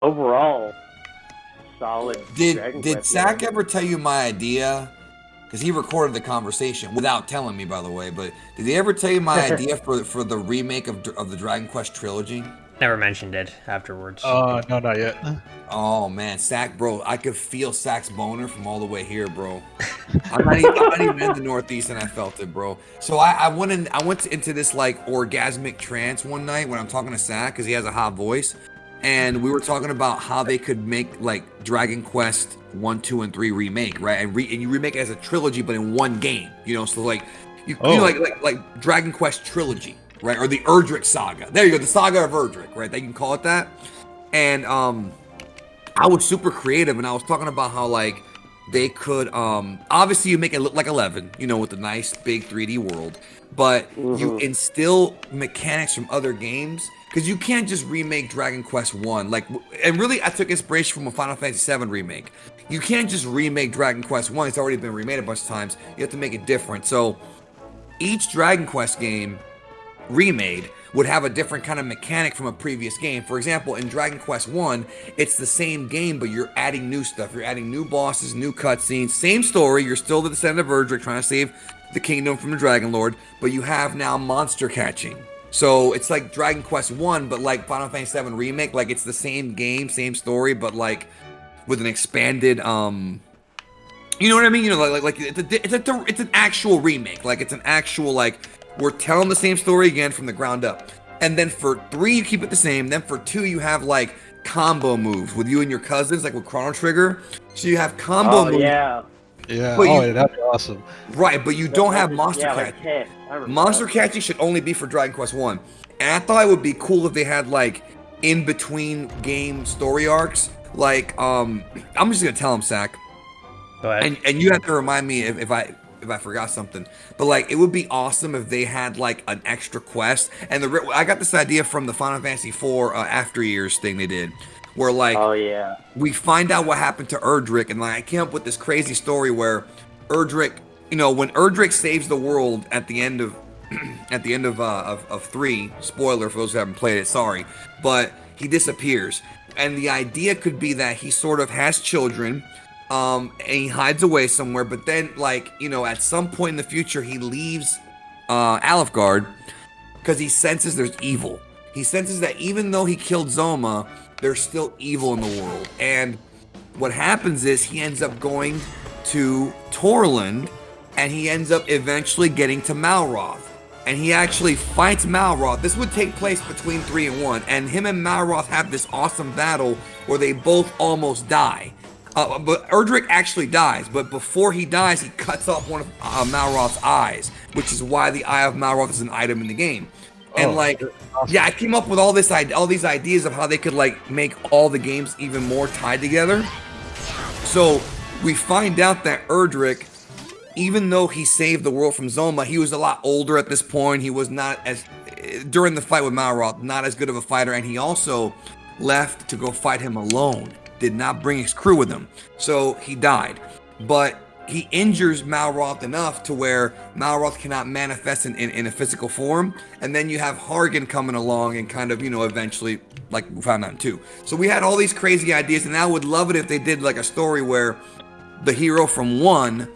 Overall, solid. Did Dragon did Quest Zach game. ever tell you my idea? Because he recorded the conversation without telling me, by the way. But did he ever tell you my idea for for the remake of of the Dragon Quest trilogy? Never mentioned it afterwards. Uh, no, not yet. Oh man, Sack, bro, I could feel Sack's boner from all the way here, bro. I'm not, even, I'm not even in the Northeast, and I felt it, bro. So I, I went in, I went into this like orgasmic trance one night when I'm talking to Sack because he has a hot voice, and we were talking about how they could make like Dragon Quest one, two, and three remake, right? And, re- and you remake it as a trilogy, but in one game, you know. So like, you, you know, Oh. like like like Dragon Quest trilogy, right? Or the Erdrick saga. There you go, the saga of Erdrick, right? They can call it that. And um, I was super creative, and I was talking about how like they could um obviously you make it look like 11 you know with the nice big 3d world but you Mhm. instill mechanics from other games because you can't just remake dragon quest 1 like and really i took inspiration from a final fantasy 7 remake you can't just remake dragon quest 1 it's already been remade a bunch of times you have to make it different so each dragon quest game remade would have a different kind of mechanic from a previous game. For example, in Dragon Quest 1, it's the same game, but you're adding new stuff. You're adding new bosses, new cutscenes, same story. You're still the descendant of Erdrick trying to save the kingdom from the Dragon Lord, but you have now monster catching. So it's like Dragon Quest 1, but like Final Fantasy 7 remake, like it's the same game, same story, but like with an expanded um you know what I mean? You know, like like, like it's a, it's a it's an actual remake. Like it's an actual like we're telling the same story again from the ground up. And then for three, you keep it the same. Then for two, you have like combo moves with you and your cousins, like with Chrono Trigger. So you have combo Oh moves, yeah. Yeah. But oh, you- that'd be awesome. right? But you don't have Yeah, monster yeah, catch. like Ted. I remember Monster catching should only be for Dragon Quest One. And I thought it would be cool if they had like in between game story arcs. Like, um, I'm just gonna tell him, Sack. Go ahead. and and you have to remind me if, if I if I forgot something. But like, it would be awesome if they had like an extra quest. And the I got this idea from the Final Fantasy IV uh, After Years thing they did, where like Oh yeah. we find out what happened to Erdrick, and like I came up with this crazy story where Erdrick, you know, when Erdrick saves the world at the end of at the end of uh, of, of three, spoiler for those who haven't played it, sorry, but he disappears, and the idea could be that he sort of has children. Um, and he hides away somewhere, but then, like, you know, at some point in the future, he leaves uh, Alfgard because he senses there's evil. He senses that even though he killed Zoma, there's still evil in the world. And what happens is he ends up going to Torland and he ends up eventually getting to Malroth. And he actually fights Malroth. This would take place between 3 and 1. And him and Malroth have this awesome battle where they both almost die. Uh, but Erdrick actually dies, but before he dies, he cuts off one of uh, Malroth's eyes, which is why the Eye of Malroth is an item in the game. And Oh, like, awesome. yeah, I came up with all this, all these ideas of how they could like make all the games even more tied together. So we find out that Erdrick, even though he saved the world from Zoma, he was a lot older at this point. He was not as during the fight with Malroth, not as good of a fighter, and he also left to go fight him alone. Did not bring his crew with him, so he died. But he injures Malroth enough to where Malroth cannot manifest in, in, in a physical form, and then you have Hargon coming along and kind of you know eventually like we found out in two. So we had all these crazy ideas, and I would love it if they did like a story where the hero from one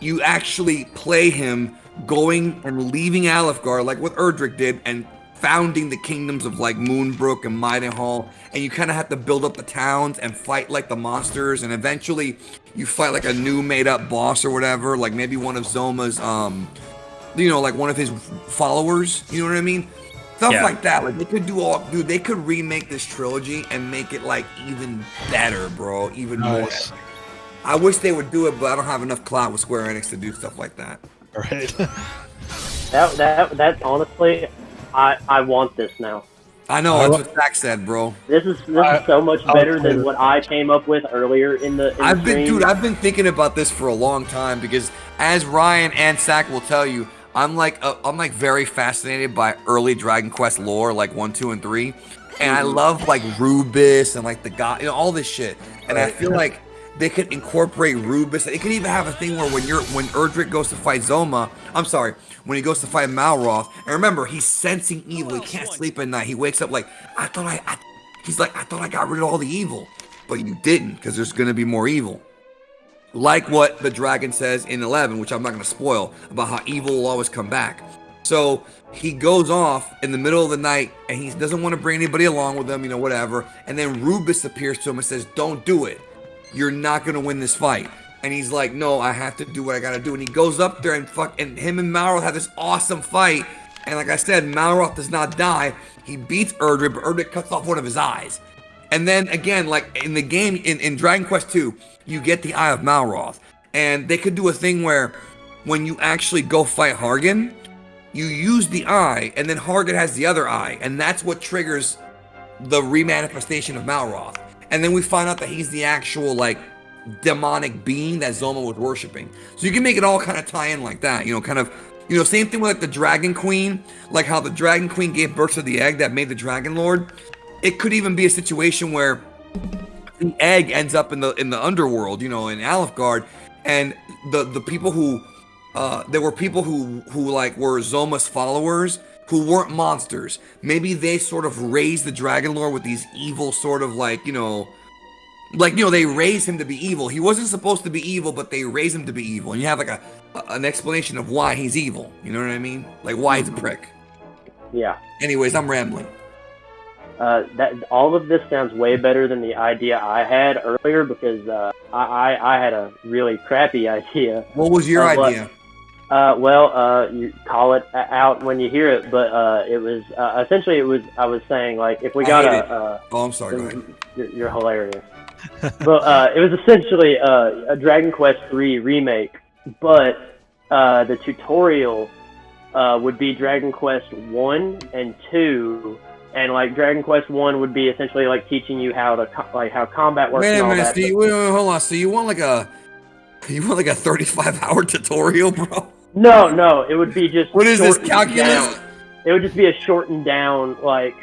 you actually play him going and leaving Alfgar like what Erdrick did and founding the kingdoms of like Moonbrooke and Midenhall and you kind of have to build up the towns and fight like the monsters and eventually you fight like a new made up boss or whatever like maybe one of Zoma's um you know like one of his followers you know what I mean stuff Yeah. like that like they could do all dude they could remake this trilogy and make it like even better bro even Nice. more I wish they would do it, but I don't have enough clout with Square Enix to do stuff like that. All right. That that that honestly, I I want this now. I know I that's lo- what Zach said, bro. This is this I- is so much better than what I came up with earlier in the. In I've the been, stream. dude, I've been thinking about this for a long time because, as Ryan and Zach will tell you, I'm like, uh, I'm like very fascinated by early Dragon Quest lore, like one, two, and three, and I love like Rubiss and like the god, you know, all this shit. And I feel like they could incorporate Rubiss. They could even have a thing where when you're when Erdrick goes to fight Zoma, I'm sorry, when he goes to fight Malroth, and remember he's sensing evil. He can't sleep at night. He wakes up like I thought I, I he's like I thought I got rid of all the evil, but you didn't because there's gonna be more evil. Like what the dragon says in 11, which I'm not gonna spoil about how evil will always come back. So he goes off in the middle of the night and he doesn't want to bring anybody along with him, you know, whatever. And then Rubiss appears to him and says, Don't do it. You're not to win this fight. And he's like, No, I have to do what I got to do. And he goes up there and fuck, and him and Malroth have this awesome fight. And like I said, Malroth does not die. He beats Erdrick, but Erdrick cuts off one of his eyes. And then again, like in the game, in, in Dragon Quest II, you get the Eye of Malroth. And they could do a thing where when you actually go fight Hargon, you use the eye, and then Hargon has the other eye, and that's what triggers the remanifestation of Malroth. And then we find out that he's the actual like demonic being that Zoma was worshiping. So you can make it all kind of tie in like that, you know, kind of, you know, same thing with like the Dragon Queen, like how the Dragon Queen gave birth to the egg that made the Dragon Lord. It could even be a situation where the egg ends up in the in the underworld, you know, in Alefgard, and the the people who uh, there were people who who like were Zoma's followers who weren't monsters. Maybe they sort of raised the Dragon Lord with these evil sort of like you know, like you know they raised him to be evil. He wasn't supposed to be evil, but they raised him to be evil, and you have like a, an explanation of why he's evil. You know what I mean? Like why he's a prick. Yeah. Anyways, I'm rambling. Uh, that all of this sounds way better than the idea I had earlier because uh, I, I I had a really crappy idea. What was your what- idea? Uh, well, uh, you call it out when you hear it, but uh, it was uh, essentially it was I was saying like if we got a uh, Oh, I'm sorry. Go ahead. you're, you're hilarious. but uh, it was essentially uh, a Dragon Quest three remake, but uh, the tutorial uh, would be Dragon Quest One and Two, and like Dragon Quest One would be essentially like teaching you how to co- like how combat works Wait a minute. Steve. Wait, wait, hold on. So you want like a you want like a 35 hour tutorial, bro? No, no, it would be just What is this calculus? down. It would just be a shortened down like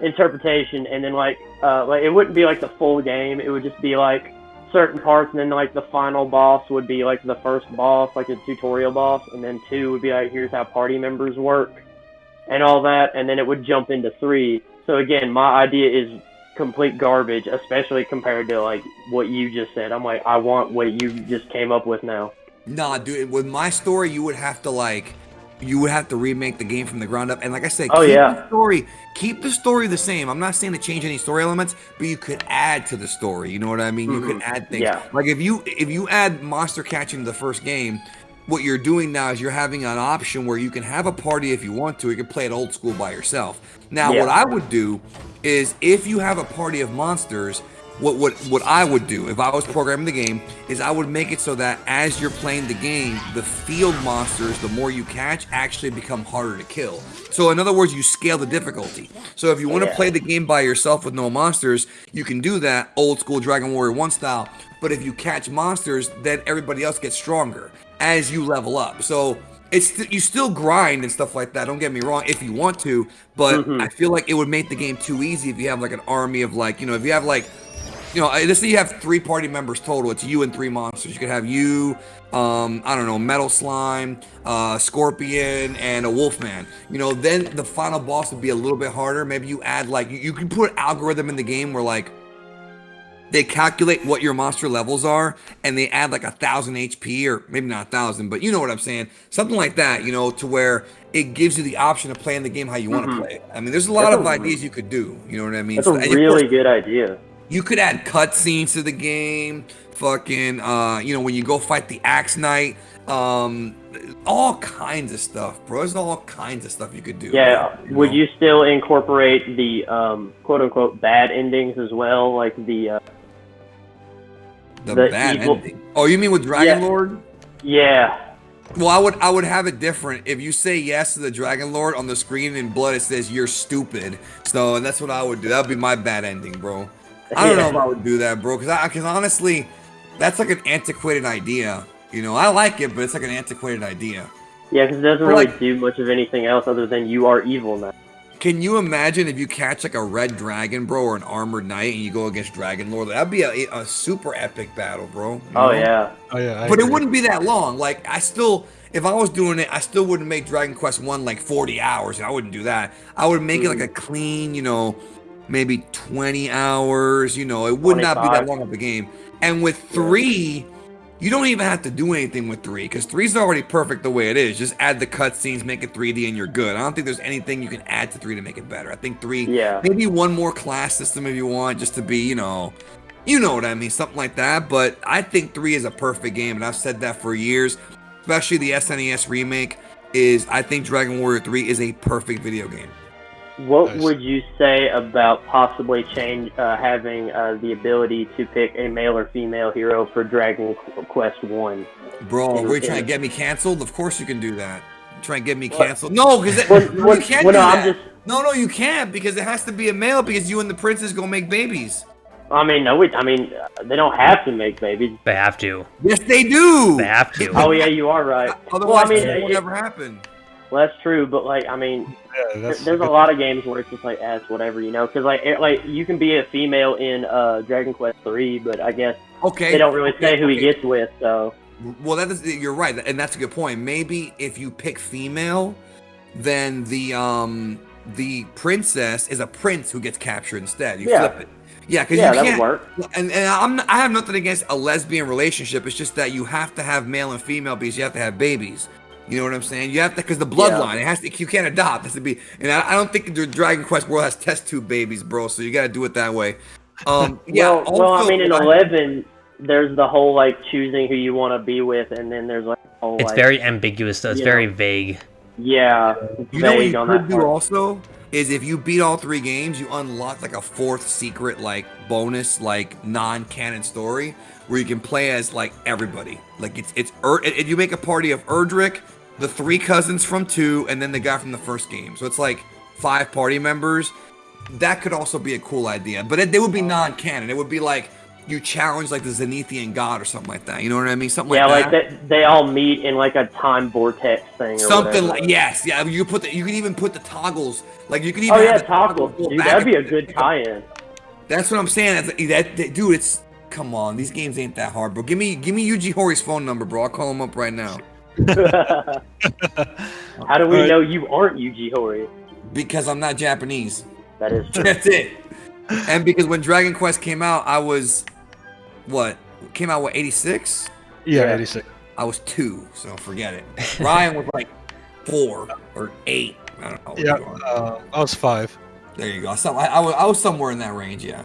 interpretation, and then like uh, like it wouldn't be like the full game. It would just be like certain parts, and then like the final boss would be like the first boss, like a tutorial boss, and then two would be like here's how party members work, and all that, and then it would jump into three. So again, my idea is complete garbage, especially compared to like what you just said. I'm like, I want what you just came up with now. Nah, dude. With my story, you would have to like, you would have to remake the game from the ground up. And like I said, Oh, keep yeah. the story, keep the story the same. I'm not saying to change any story elements, but you could add to the story. You know what I mean? You could Mhm. add things. Yeah. Like if you if you add monster catching to the first game. What you're doing now is you're having an option where you can have a party if you want to. You can play it old school by yourself. Now, Yeah. what I would do is if you have a party of monsters, what what what I would do if I was programming the game is I would make it so that as you're playing the game, the field monsters, the more you catch, actually become harder to kill. So in other words, you scale the difficulty. So if you want to Yeah. play the game by yourself with no monsters, you can do that old school Dragon Warrior 1 style. But if you catch monsters, then everybody else gets stronger as you level up. So it's st- you still grind and stuff like that. Don't get me wrong, if you want to, but Mhm. I feel like it would make the game too easy if you have like an army of like you know if you have like you know let's say you have three party members total. It's you and three monsters. You could have you, um, I don't know, metal slime, uh, scorpion, and a wolfman. You know, then the final boss would be a little bit harder. Maybe you add like you, you can put algorithm in the game where like they calculate what your monster levels are and they add like a thousand HP or maybe not a thousand, but you know what I'm saying. Something like that, you know, to where it gives you the option of playing the game how you want to play. it. I mean, there's a lot That's of a- ideas you could do. You know what I mean? That's So- a really course, good idea. You could add cutscenes to the game. Fucking, uh, you know, when you go fight the Axe Knight, um, all kinds of stuff, bro. There's all kinds of stuff you could do. Yeah. bro, Would know? you still incorporate the um, quote unquote bad endings as well, like the uh, the, the bad evil- ending? Oh, you mean with Dragon Yeah. Lord? yeah, Well, I would I would have it different. If you say yes to the Dragon Lord on the screen in blood, it says you're stupid. So that's what I would do. That would be my bad ending, bro. I don't know if I would do that, bro. Because I because honestly, that's like an antiquated idea. You know, I like it, but it's like an antiquated idea. yeah, because it doesn't Or really like- do much of anything else other than you are evil now. Can you imagine if you catch like a red dragon, bro, or an armored knight, and you go against Dragon Lord? That'd be a, a super epic battle, bro. you Oh know? yeah. Oh yeah. I but it wouldn't be that long. Like I still, if I was doing it, I still wouldn't make Dragon Quest One like 40 hours. I wouldn't do that. I would make it like hmm. a clean, you know, maybe 20 hours. You know, it would not be that long of a game. And with three, you don't even have to do anything with three because three's already perfect the way it is. Just add the cutscenes, make it 3D, and you're good. I don't think there's anything you can add to three to make it better. I think three, Yeah. maybe one more class system if you want, just to be, you know, you know what I mean, something like that. But I think three is a perfect game, and I've said that for years. Especially the SNES remake is, I think Dragon Warrior Three is a perfect video game. What Nice. would you say about possibly change uh, having uh, the ability to pick a male or female hero for Dragon Quest One? Bro, were you Yeah. trying to get me canceled? Of course you can do that. Try and get me What? canceled? No, because Well, you can't well, do no, I'm that. just- No, no, you can't because it has to be a male because you and the princess gonna make babies. I mean, no, we, I mean, uh, they don't have to make babies. They have to. Yes, they do. They have to. Oh yeah, you are right. Otherwise, well, I mean, it will never happen. Well, that's true, but like, I mean, Yeah, there- there's a lot of games where it's just like, as whatever, you know, because like, it, like you can be a female in uh, Dragon Quest Three, but I guess Okay. they don't really say okay, who he gets with. So Well, that is you're right, and that's a good point. Maybe if you pick female, then the um the princess is a prince who gets captured instead. You Yeah. flip it. Yeah, because yeah, you that would can't. work. And, and I'm I have nothing against a lesbian relationship. It's just that you have to have male and female because you have to have babies. You know what I'm saying? You have to because the bloodline. It has to. You can't adopt. It has to be. And I, I don't think the Dragon Quest world has test tube babies, bro. So you got to do it that way. Um, yeah. well, well, I mean, in I- Eleven, there's the whole like choosing who you want to be with, and then there's like whole It's like, very ambiguous, though. It's very know. vague. yeah, You know what you on could that do part. also is if you beat all three games, you unlock like a fourth secret like bonus like non-canon story where you can play as like everybody. Like it's it's Ur- and you make a party of Erdrick, the three cousins from two, and then the guy from the first game. So it's like five party members. That could also be a cool idea, but it, they would be non-canon. It would be like you challenge like the Zenithian god or something like that. You know what I mean? Something Yeah, like like that. that, they all meet in like a time vortex thing. Or Something like yes, yeah. You put the, you can even put the toggles like you can even Oh yeah, toggles, go dude. That'd be a good tie-in. That's what I'm saying. That's, that, that- dude, it's come on. These games ain't that hard, bro. Give me give me Yuji Horii's phone number, bro. I'll call him up right now How do we Alright. know you aren't Yuji Horii? because I'm not Japanese. That is true. That's it. And because when Dragon Quest came out, I was what came out what 86. yeah, Yeah. 86. I was two, so forget it. Ryan was like four or eight. I don't know. Yeah, uh, I was five. There you go. Some, I, I, was, I was somewhere in that range, yeah.